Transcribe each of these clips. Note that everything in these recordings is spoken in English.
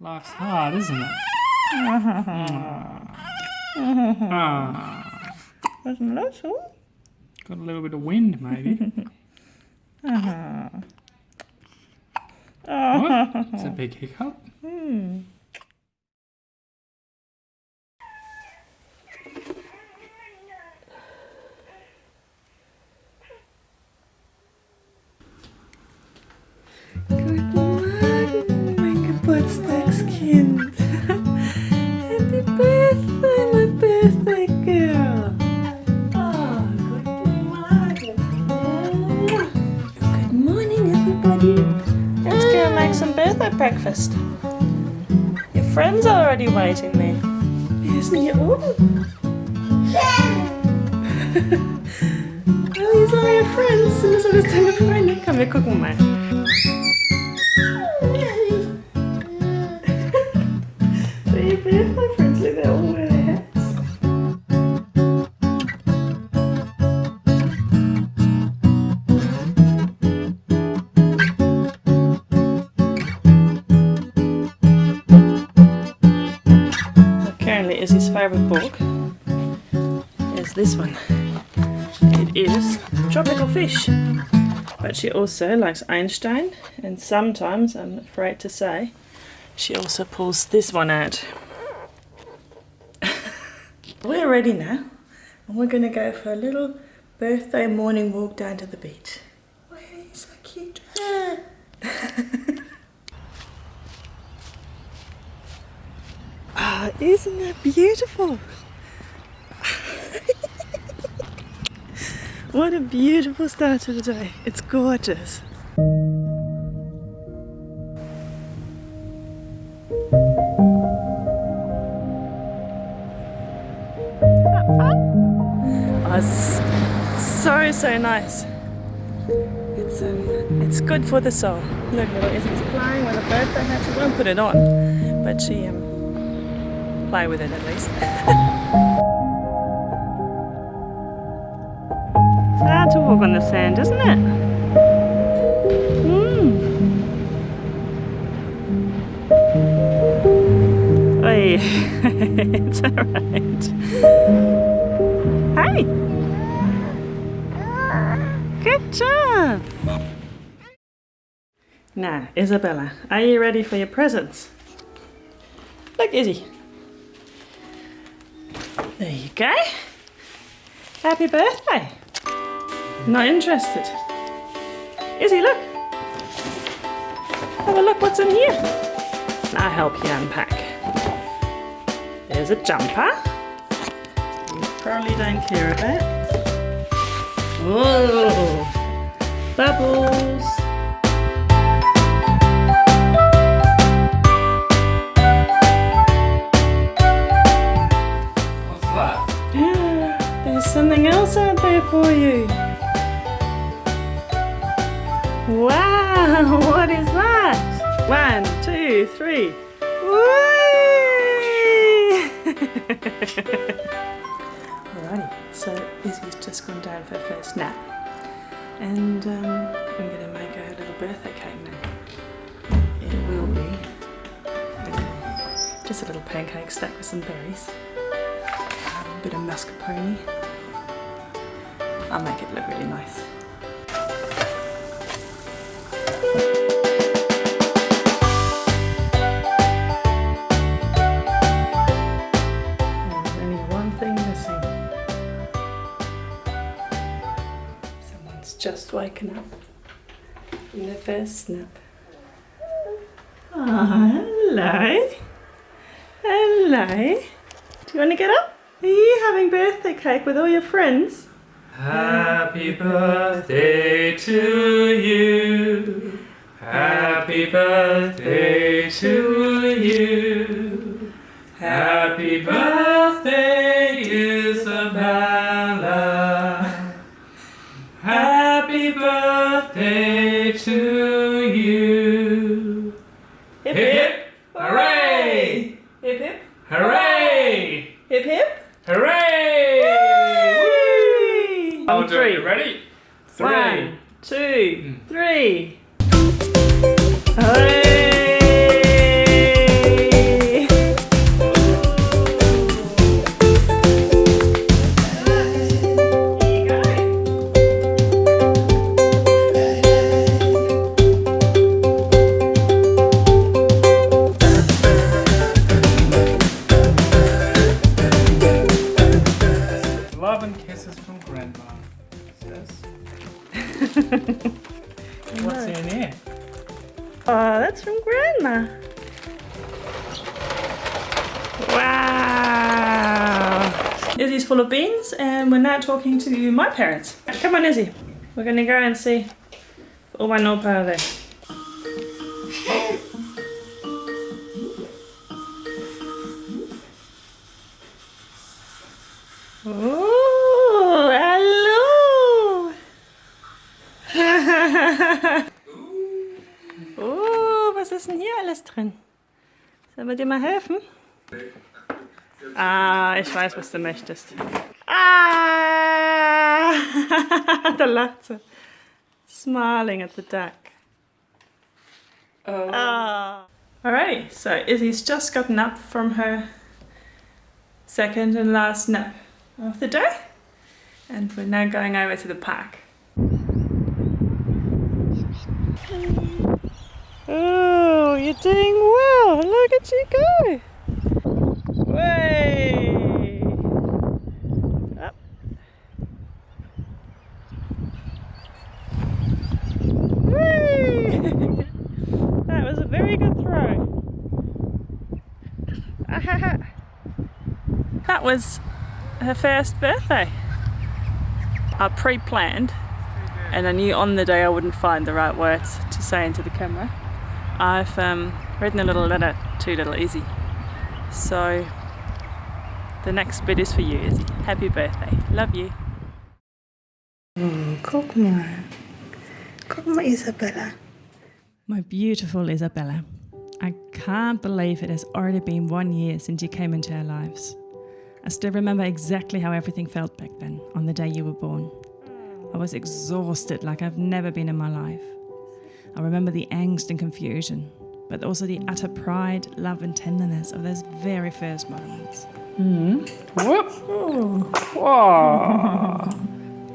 Life's hard, isn't it? Ah, Wasn't that so? got a little bit of wind, maybe. What? It's a big hiccup. Good breakfast. Your friends are already waiting there. Here's oven. Oh, these are your friends. Das alles deine Freunde? Komm, wir gucken mal. It is Tropical Fish. But she also likes Einstein, and sometimes, I'm afraid to say, she also pulls this one out. we're ready now, and we're going to go for a little birthday morning walk down to the beach. Oh, he's so cute. Ah, isn't that beautiful? What a beautiful start to the day. It's gorgeous. Oh, so so nice. It's um, it's good for the soul. Look, little Izzy's playing with a birthday hat. She won't put it on, but she um play with it at least. sand, isn't it? Mm. Oi, it's alright. Hey! Good job! Now, Isabella, are you ready for your presents? Look, Izzy. There you go. Happy birthday. Not interested. Izzy, look. Have a look what's in here. I'll help you unpack. There's a jumper. You probably don't care about. Whoa! Bubbles! What's that? There's something else out there for you. Wow, what is that? One, two, three. Alrighty, so Izzy's just gone down for her first nap. And um, I'm going to make her a little birthday cake now. It will be just a little pancake stacked with some berries a bit of mascarpone. I'll make it look really nice. Just waken up in their first snap. Oh, hello. Hello. Do you want to get up? Are you having birthday cake with all your friends? Happy birthday to you. Happy birthday to you. Happy birthday, full of beans and we're now talking to my parents. Come on Izzy. We're gonna go and see Oma my Opa are there. Oh, hallo! Oh, was ist denn hier alles drin? Sollen wir dir mal helfen? Ah, ich weiß, was du möchtest. Ah! da lacht sie. Smiling at the duck. Oh. Ah. Alrighty, so Izzy's just gotten up from her second and last nap of the day. And we're now going over to the park. Oh, you're doing well. Look at you go. Way. Up. Whee! that was a very good throw. that was her first birthday. I pre-planned and I knew on the day I wouldn't find the right words to say into the camera. I've um, written a little letter to little Izzy. So the next bit is for you, Izzy. Happy birthday. Love you. Oh, guck mal. Isabella. My beautiful Isabella. I can't believe it has already been one year since you came into our lives. I still remember exactly how everything felt back then, on the day you were born. I was exhausted like I've never been in my life. I remember the angst and confusion, but also the utter pride, love, and tenderness of those very first moments. Hmm. Whoop. Wow.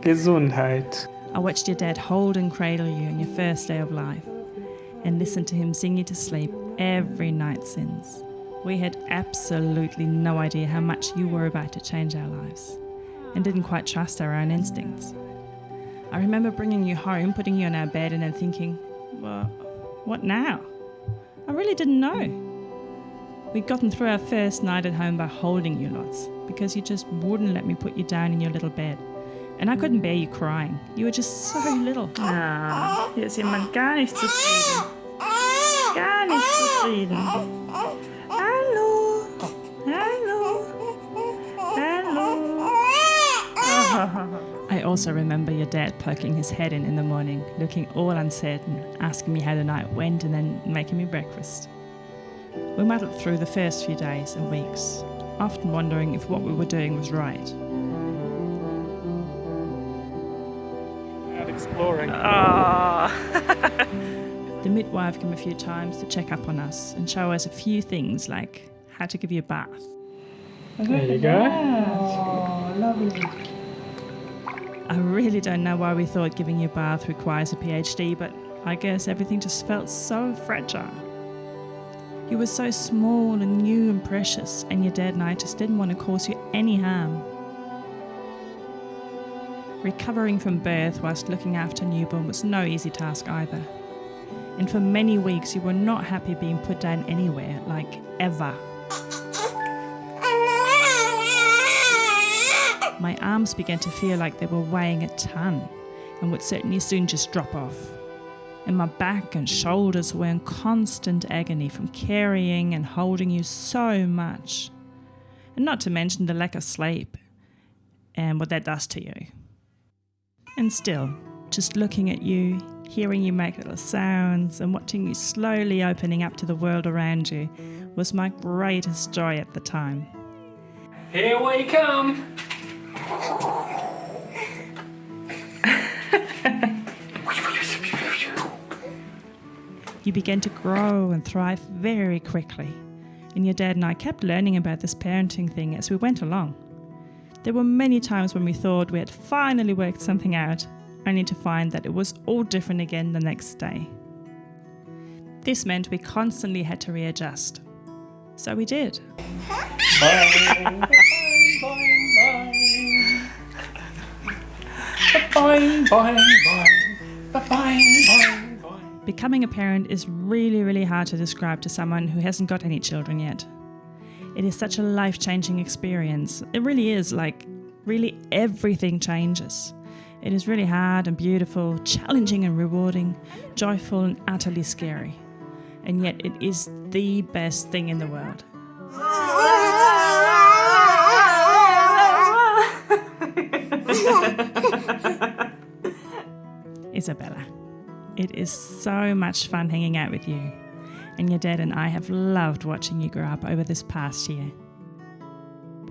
Gesundheit. I watched your dad hold and cradle you on your first day of life and listened to him sing you to sleep every night since. We had absolutely no idea how much you were about to change our lives and didn't quite trust our own instincts. I remember bringing you home, putting you on our bed, and then thinking, well, what now? I really didn't know. We'd gotten through our first night at home by holding you lots because you just wouldn't let me put you down in your little bed. And I couldn't bear you crying. You were just so little. Ah, hier jemand gar nicht zufrieden. Gar nicht zufrieden. I also remember your dad poking his head in in the morning, looking all uncertain, asking me how the night went, and then making me breakfast. We muddled through the first few days and weeks, often wondering if what we were doing was right. Out exploring. Ah. The midwife came a few times to check up on us and show us a few things like how to give you a bath. There you go. Oh, I really don't know why we thought giving you a bath requires a PhD, but I guess everything just felt so fragile. You were so small and new and precious, and your dad and I just didn't want to cause you any harm. Recovering from birth whilst looking after a newborn was no easy task either. And for many weeks, you were not happy being put down anywhere, like ever. My arms began to feel like they were weighing a ton and would certainly soon just drop off. And my back and shoulders were in constant agony from carrying and holding you so much. And not to mention the lack of sleep and what that does to you. And still, just looking at you, hearing you make little sounds, and watching you slowly opening up to the world around you was my greatest joy at the time. Here we come. You began to grow and thrive very quickly, and your dad and I kept learning about this parenting thing as we went along. There were many times when we thought we had finally worked something out, only to find that it was all different again the next day. This meant we constantly had to readjust. So we did. Boing, boing, boing. Becoming a parent is really, really hard to describe to someone who hasn't got any children yet. It is such a life changing experience. It really is like, really, everything changes. It is really hard and beautiful, challenging and rewarding, joyful and utterly scary. And yet, it is the best thing in the world. Isabella, it is so much fun hanging out with you. And your dad and I have loved watching you grow up over this past year.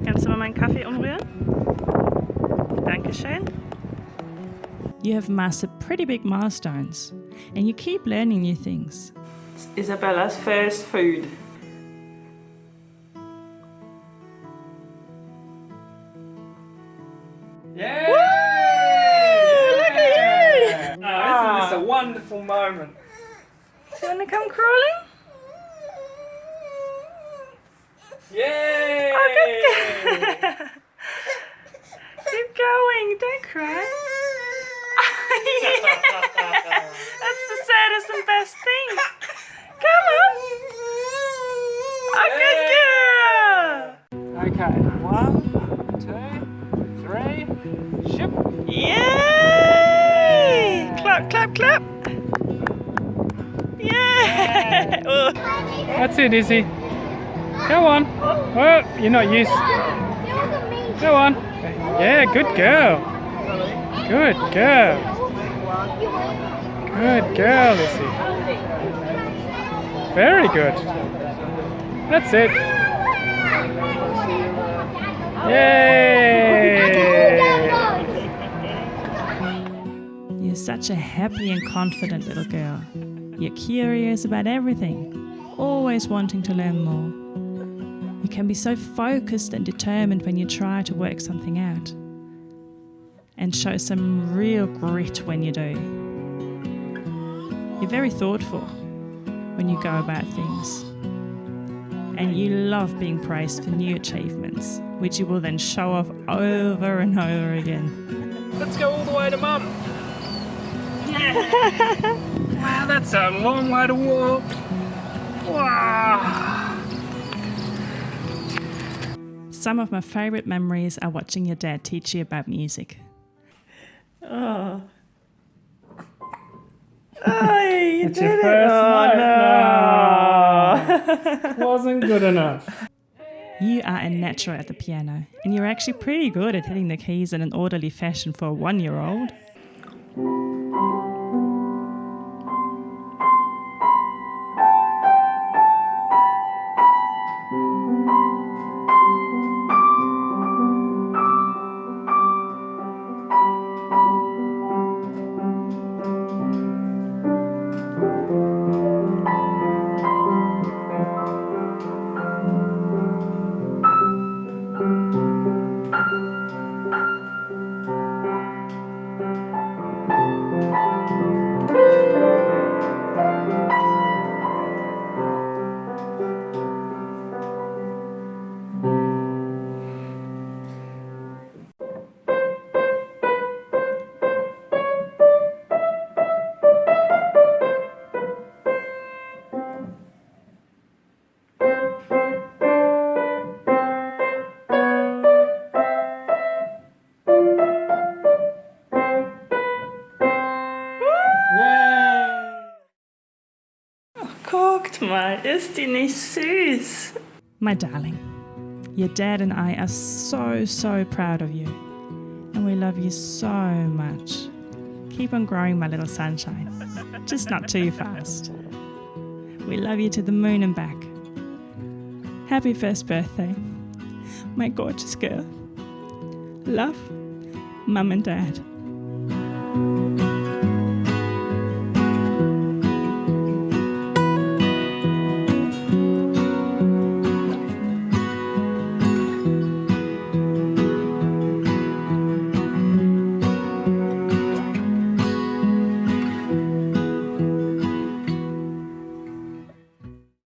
Kannst du mal meinen Kaffee umrühren? Dankeschön. You have mastered pretty big milestones, and you keep learning new things. It's Isabella's first food. A wonderful moment? Do you want to come crawling? Yay! Oh, good Keep going, don't cry. yeah. That's the saddest and best thing. Come on. Oh, good girl. Okay, Clap, clap! Oh. That's it, Izzy. Go on. Oh, you're not used. Go on. Yeah, good girl. Good girl. Good girl, Izzy. Very good. That's it. Yay! Such a happy and confident little girl. You're curious about everything, always wanting to learn more. You can be so focused and determined when you try to work something out, and show some real grit when you do. You're very thoughtful when you go about things, and you love being praised for new achievements, which you will then show off over and over again. Let's go all the way to mum. wow, that's a long way to walk. Wow. Some of my favourite memories are watching your dad teach you about music. Oh. Oh, you It's did your it. first oh, note. Ah. Wasn't good enough. You are a natural at the piano, and you're actually pretty good at hitting the keys in an orderly fashion for a one year old. Mal, ist die nicht süß? My darling, your dad and I are so, so proud of you, and we love you so much. Keep on growing, my little sunshine, just not too fast. We love you to the moon and back. Happy first birthday, my gorgeous girl. Love, Mum and Dad.